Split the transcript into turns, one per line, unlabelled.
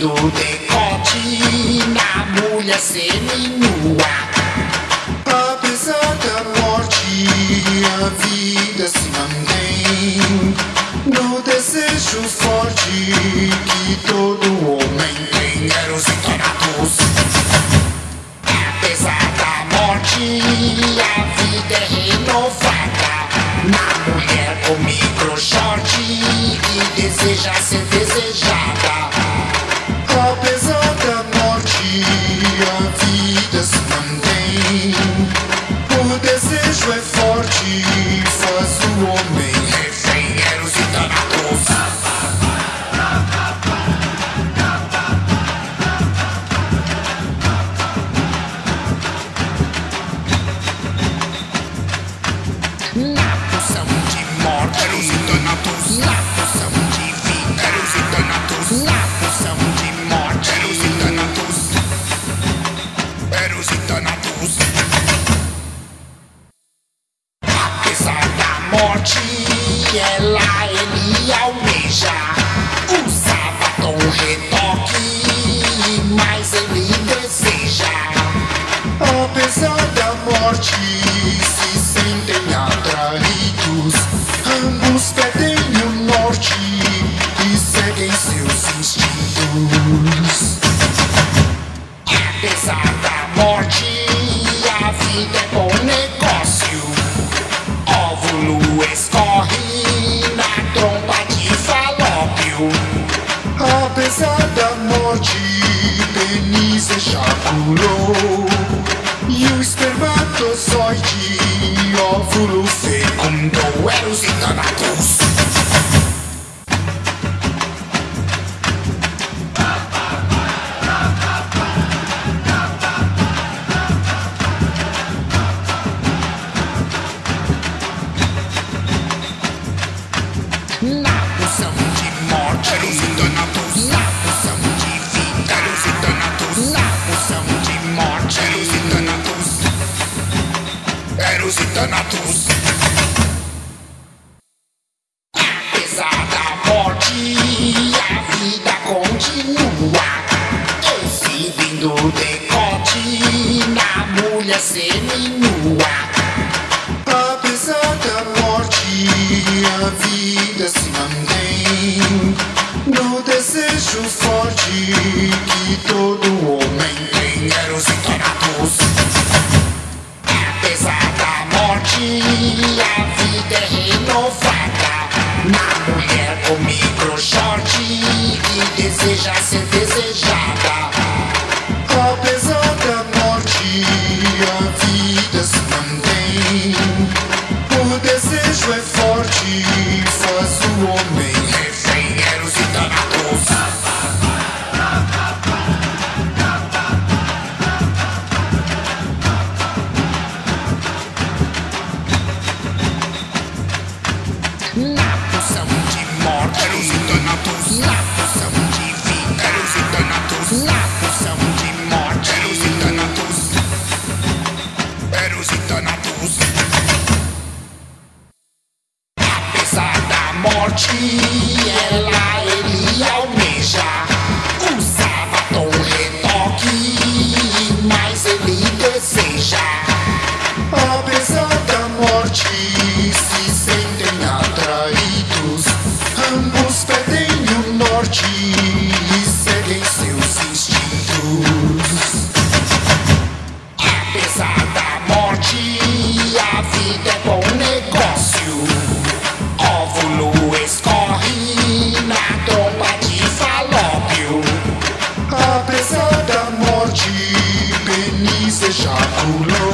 Do decote na mulher seminua
Apesar da morte, a vida se mantém No desejo forte que todo homem tem.
Erositonatos Apesar da morte, a vida é renovada. Na mulher com microshort e que deseja ser desejada.
want me. G L I.
já furou E
o espermatozoide, óvulo fecundou
Eros e cidadão vermelha seminua
Apesar da morte, a vida se mantém No desejo forte que todo homem tem.
Quero os Thanatos Apesar da morte, a vida é renovada. Na mulher com micro short que deseja ser Archie and I. culo.